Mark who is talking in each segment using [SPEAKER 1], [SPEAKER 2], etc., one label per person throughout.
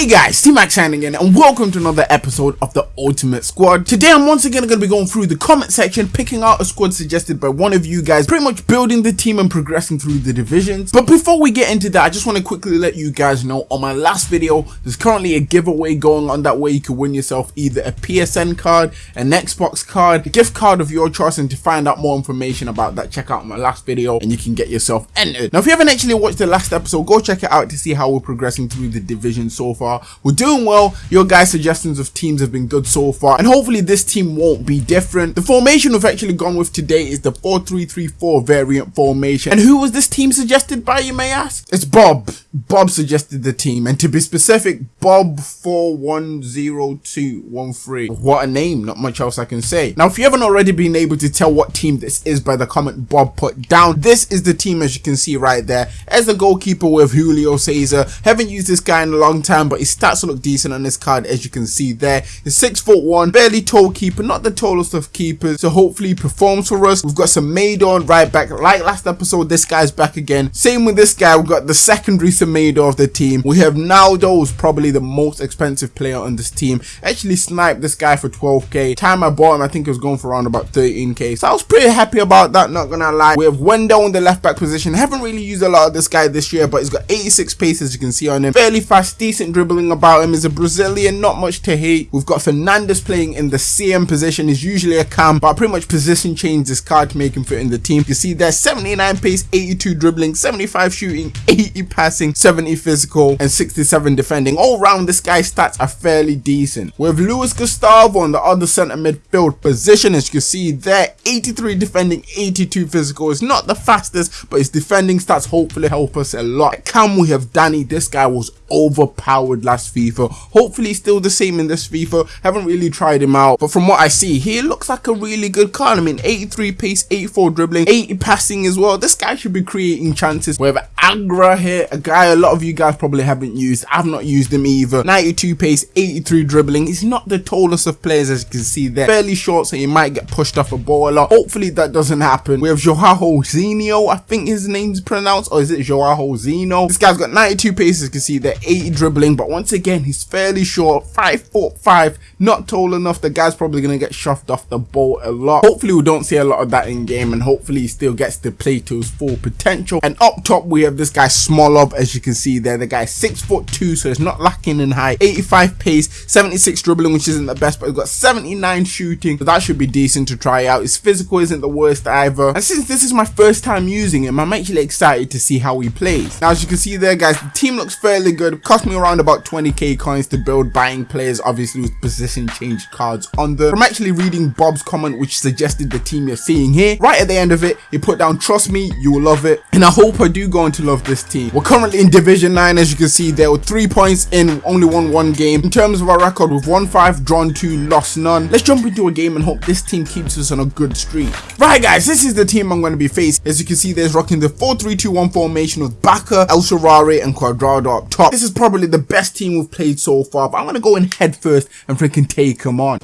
[SPEAKER 1] Hey guys, T-Max signing in and welcome to another episode of the Ultimate Squad. Today I'm once again going to be going through the comment section, picking out a squad suggested by one of you guys, pretty much building the team and progressing through the divisions. But before we get into that, I just want to quickly let you guys know on my last video, there's currently a giveaway going on that way you can win yourself either a PSN card, an Xbox card, a gift card of your choice and to find out more information about that, check out my last video and you can get yourself entered. Now if you haven't actually watched the last episode, go check it out to see how we're progressing through the division so far. We're doing well. Your guys' suggestions of teams have been good so far, and hopefully this team won't be different. The formation we've actually gone with today is the 4-3-3-4 variant formation. And who was this team suggested by, you may ask? It's Bob. Bob suggested the team, and to be specific, Bob 410213. What a name, not much else I can say. Now, if you haven't already been able to tell what team this is by the comment Bob put down, this is the team as you can see right there. As the goalkeeper with Julio Cesar. Haven't used this guy in a long time, but his stats look decent on this card as you can see there. He's six foot one, barely tall keeper, not the tallest of keepers, so hopefully he performs for us. We've got some Maidon right back, like last episode, this guy's back again. Same with this guy, we've got the secondary Semedo of the team. We have Naldo, who's probably the most expensive player on this team. Actually sniped this guy for 12k. Time I bought him, I think it was going for around about 13k. So I was pretty happy about that, not gonna lie. We have Wendell in the left back position. Haven't really used a lot of this guy this year, but he's got 86 pace as you can see on him. Fairly fast, decent dribbling about him. Is a Brazilian, not much to hate. We've got Fernandes playing in the CM position. He's usually a cam, but pretty much position changed this card to make him fit in the team. You see there, 79 pace, 82 dribbling, 75 shooting, 80 passing, 70 physical, and 67 defending. All round, this guy's stats are fairly decent. With Luis Gustavo on the other centre midfield position, as you can see there, 83 defending, 82 physical. It's not the fastest, but his defending stats hopefully help us a lot. At cam, we have Danny. This guy was overpowered last FIFA. Hopefully still the same in this FIFA. Haven't really tried him out, but from what I see, he looks like a really good card. I mean, 83 pace, 84 dribbling, 80 passing as well. This guy should be creating chances. We have Agra here, a guy a lot of you guys probably haven't used. I've not used him either. 92 pace, 83 dribbling. He's not the tallest of players as you can see there. Fairly short, so he might get pushed off a ball a lot. Hopefully that doesn't happen. We have Joao Zeno, I think his name's pronounced, or is it Joao Zino? This guy's got 92 pace, as you can see there, 80 dribbling, but once again, he's fairly short, 5 foot 5, not tall enough. The guy's probably going to get shoved off the ball a lot. Hopefully we don't see a lot of that in game, and hopefully he still gets to play to his full potential. And up top, we have this guy Smolov, as you can see there. The guy's 6 foot 2, so it's not lacking in height. 85 pace, 76 dribbling, which isn't the best, but he's got 79 shooting, so that should be decent to try out. His physical isn't the worst either. And since this is my first time using him, I'm actually excited to see how he plays. Now, as you can see there, guys, the team looks fairly good. It cost me around about 20k coins to build, buying players, obviously with position change cards on them. I'm actually reading Bob's comment, which suggested the team you're seeing here. Right at the end of it, he put down, trust me, you will love it. And I hope I do go on to love this team. We're currently in Division 9, as you can see there, with three points in, only won one game. In terms of our record, we've won five, drawn two, lost none. Let's jump into a game and hope this team keeps us on a good streak. Right, guys, this is the team I'm going to be facing. As you can see, there's rocking the 4-3-2-1 formation with Bacca, El Shaarawy, and Cuadrado up top. This is probably the best team we've played so far, but I'm going to go in head first and freaking take them on.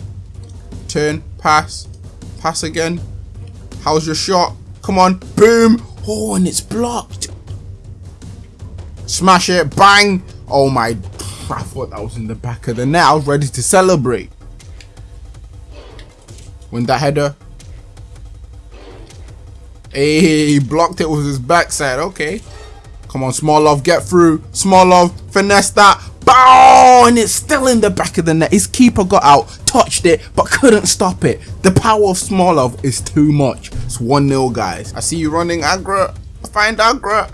[SPEAKER 1] Turn, pass, pass again. How's your shot? Come on, boom. Oh, and it's blocked. Smash it, bang. Oh my, I thought that was in the back of the net. I was ready to celebrate. Win that header. Hey, he blocked it with his backside. Okay. Come on, Smolov, get through. Smolov, finesse that. Bow! And it's still in the back of the net. His keeper got out, touched it, but couldn't stop it. The power of Smolov is too much. It's 1-0, guys. I see you running, Agra. Find Agra.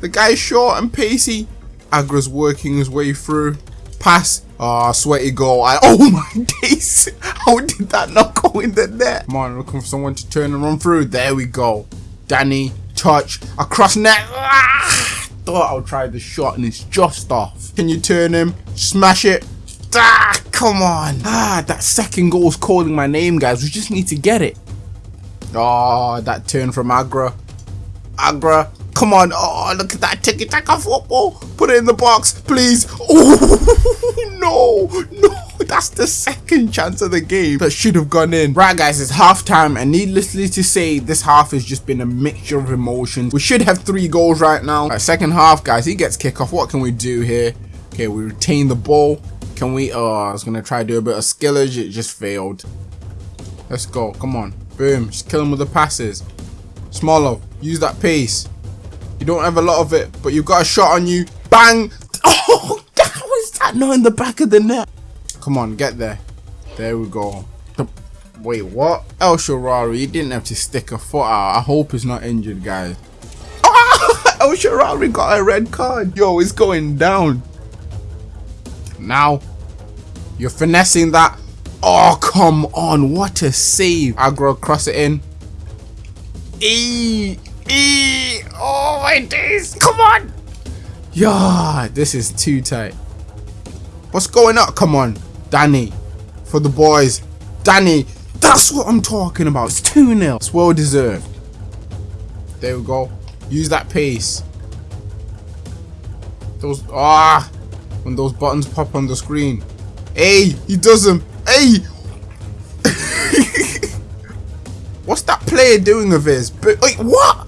[SPEAKER 1] The guy's short and pacey. Agra's working his way through. Pass. Ah, oh, sweaty goal. I, oh my days. How did that not go in the net? Come on, looking for someone to turn and run through. There we go. Danny, touch, across net. Ah, thought I would try the shot and it's just off. Can you turn him? Smash it. Ah, come on. Ah, that second goal is calling my name, guys. We just need to get it. Oh, that turn from Agra. Agra. Come on. Oh, look at that ticky taka football. Put it in the box, please. Oh, no. No. That's the second chance of the game that should have gone in. Right, guys, it's half time, and needlessly to say, this half has just been a mixture of emotions. We should have three goals right now. Right, second half, guys, he gets kick off. What can we do here? Okay, we retain the ball. Can we, oh, I was to try to do a bit of skillage. It just failed. Let's go. Come on. Boom. Just kill him with the passes. Smolov, use that pace. You don't have a lot of it, but you've got a shot on you. Bang! Oh, how is that not in the back of the net? Come on, get there. There we go. Wait, what? El Shaarawy, you didn't have to stick a foot out. I hope he's not injured, guys. Ah! El Shaarawy got a red card. Yo, it's going down. Now, you're finessing that. Oh, come on. What a save. Agra, cross it in. E. E. Oh, my days. Come on. Yeah, this is too tight. What's going on? Come on. Danny. For the boys. Danny. That's what I'm talking about. It's 2-0. It's well deserved. There we go. Use that pace. Those ah when those buttons pop on the screen. Hey, he does them. Hey! What's that player doing of his? But wait, what?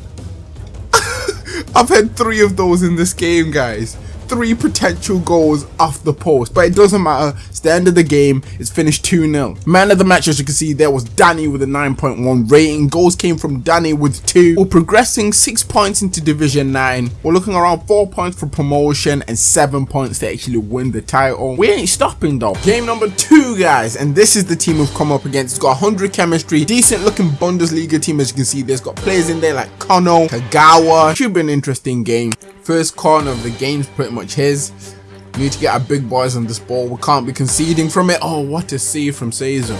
[SPEAKER 1] I've had three of those in this game, guys three potential goals off the post, but it doesn't matter. It's the end of the game. It's finished 2-0. Man of the match, as you can see, there was Danny with a 9.1 rating. Goals came from Danny with 2. We're progressing 6 points into Division 9. We're looking around 4 points for promotion and 7 points to actually win the title. We ain't stopping though. Game number 2, guys, and this is the team we've come up against. It's got 100 chemistry, decent looking Bundesliga team as you can see. There's got players in there like Kono, Kagawa. Should be an interesting game. First corner of the game's pretty much his. Need to get our big boys on this ball. We can't be conceding from it. Oh, what a save from Cesar.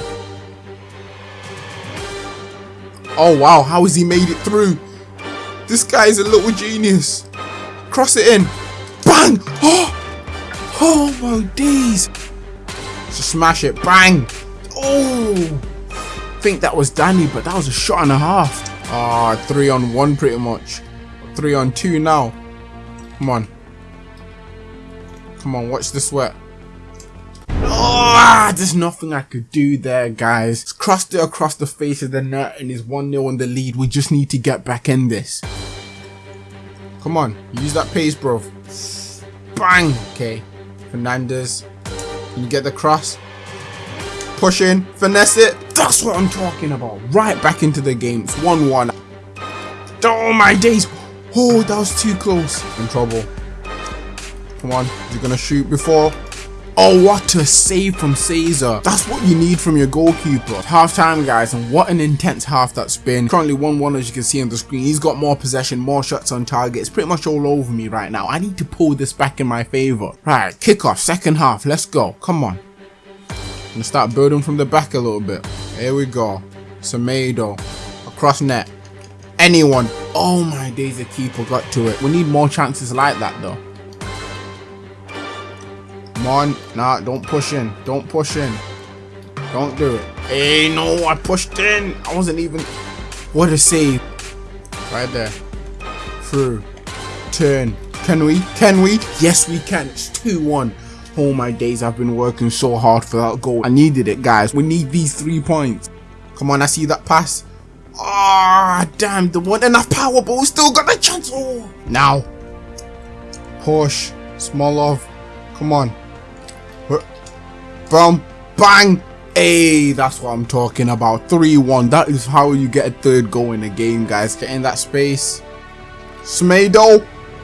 [SPEAKER 1] Oh, wow. How has he made it through? This guy is a little genius. Cross it in. Bang! Oh! Oh, my days. Just smash it. Bang! Oh! I think that was Danny, but that was a shot and a half. Ah, three on one pretty much. Three on two now. Come on. Come on, watch the sweat. Oh, there's nothing I could do there, guys. It's crossed it across the face of the net and is 1-0 in the lead. We just need to get back in this. Come on, use that pace, bro. Bang! Okay, Fernandes. Can you get the cross? Push in, finesse it. That's what I'm talking about. Right back into the game. It's 1-1. Oh my days. Oh, that was too close. In trouble. Come on. He going to shoot before? Oh, what a save from Cesar. That's what you need from your goalkeeper. Half time, guys, and what an intense half that's been. Currently 1-1 as you can see on the screen. He's got more possession, more shots on target. It's pretty much all over me right now. I need to pull this back in my favour. Right, kickoff, second half. Let's go. Come on. I'm to start building from the back a little bit. Here we go. Semedo. Across net anyone. Oh my days, the keeper got to it. We need more chances like that though. Come on. Nah, don't push in. Don't push in. Don't do it. Hey, no, I pushed in. I wasn't even... What a save. Right there. Through. Turn. Can we? Can we? Yes, we can. It's 2-1. Oh my days, I've been working so hard for that goal. I needed it, guys. We need these three points. Come on, I see that pass. Ah, oh, damn, the one enough power, but we still got the chance. Oh. Now. Push. Smolov. Come on. Boom. Bang. Hey, that's what I'm talking about. 3-1. That is how you get a third goal in a game, guys. Get in that space.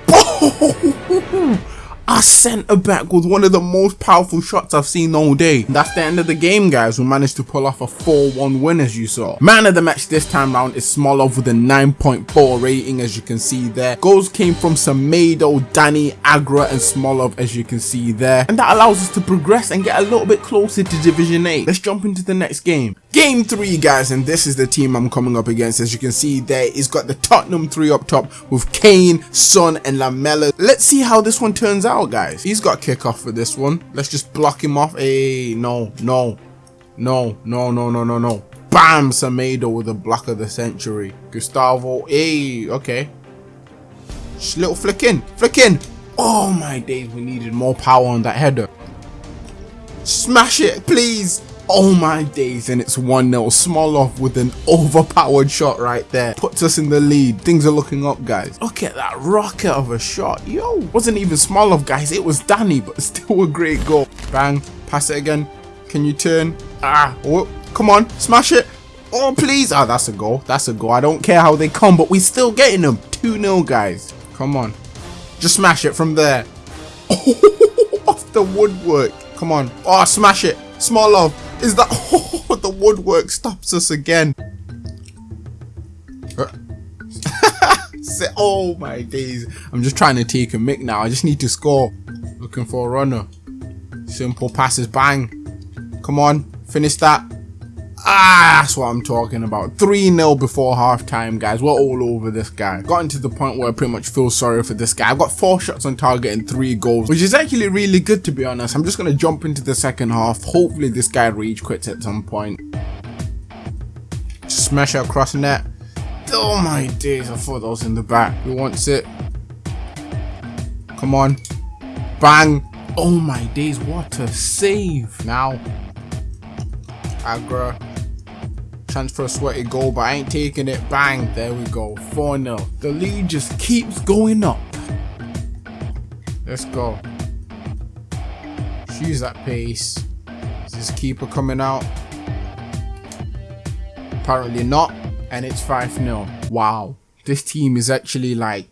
[SPEAKER 1] Our centre back with one of the most powerful shots I've seen all day. That's the end of the game guys. We managed to pull off a 4-1 win as you saw. Man of the match this time round is Smolov with a 9.4 rating as you can see there. Goals came from Semedo, Danny, Agra and Smolov as you can see there. And that allows us to progress and get a little bit closer to Division 8. Let's jump into the next game. Game 3 guys and this is the team I'm coming up against as you can see there. He's got the Tottenham 3 up top with Kane, Son and Lamela. Let's see how this one turns out guys. He's got kickoff for this one. Let's just block him off. Hey, no, no, no, no, no, no, no, no. Bam! Semedo with a block of the century. Gustavo. Hey, okay. Just little flick in. Flick in. Oh my days, we needed more power on that header. Smash it, please. Oh my days, and it's 1-0. Smolov with an overpowered shot right there. Puts us in the lead. Things are looking up, guys. Look at that rocket of a shot. Yo, wasn't even Smolov, guys. It was Danny, but still a great goal. Bang. Pass it again. Can you turn? Ah, oh, come on. Smash it. Oh, please. Ah, that's a goal. That's a goal. I don't care how they come, but we're still getting them. 2-0, guys. Come on. Just smash it from there. off the woodwork. Come on. Oh, smash it. Smolov. Is that... Oh, the woodwork stops us again. Uh. oh my days. I'm just trying to take a mic now. I just need to score. Looking for a runner. Simple passes. Bang. Come on. Finish that. Ah, that's what I'm talking about. 3-0 before halftime, guys. We're all over this guy. Gotten to the point where I pretty much feel sorry for this guy. I've got four shots on target and three goals, which is actually really good to be honest. I'm just going to jump into the second half. Hopefully this guy rage quits at some point. Smash it across net. Oh my days, I thought that was in the back. Who wants it? Come on. Bang. Oh my days, what a save. Now. Agra chance for a sweaty goal, but I ain't taking it. Bang, there we go. 4-0. The lead just keeps going up. Let's go. Use that pace. Is this keeper coming out? Apparently not. And it's 5-0. Wow. This team is actually like...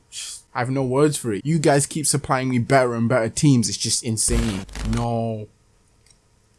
[SPEAKER 1] I have no words for it. You guys keep supplying me better and better teams. It's just insane. No.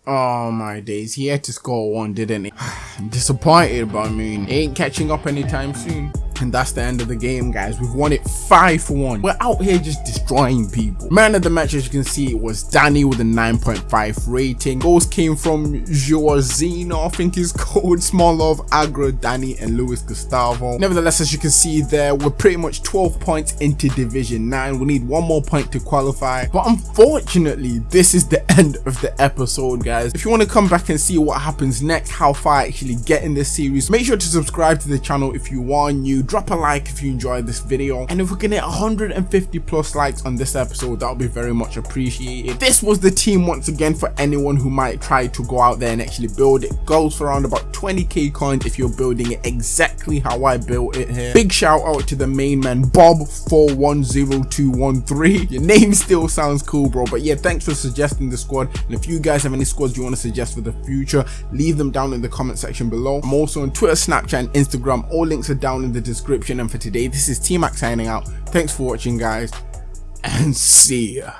[SPEAKER 1] Oh my days, he had to score one, didn't he? I'm disappointed, but I mean, ain't catching up anytime soon. And that's the end of the game, guys. We've won it 5 for 1. We're out here just destroying people. Man of the match, as you can see, it was Danny with a 9.5 rating. Goals came from Joazino, I think he's called, Smolov, Agra, Danny, and Luis Gustavo. Nevertheless, as you can see there, we're pretty much 12 points into Division 9. We need one more point to qualify. But unfortunately, this is the end of the episode, guys. If you want to come back and see what happens next, how far I actually get in this series, make sure to subscribe to the channel if you are new drop a like if you enjoyed this video. And if we can hit 150 plus likes on this episode that would be very much appreciated. This was the team once again for anyone who might try to go out there and actually build it. Goes for around about 20k coins if you're building it exactly how i built it here. Big shout out to the main man bob 410213 your name still sounds cool bro but yeah thanks for suggesting the squad. And if you guys have any squads you want to suggest for the future leave them down in the comment section below. I'm also on twitter snapchat and instagram. All links are down in the description. And for today this is T-Mac signing out. Thanks for watching guys and see ya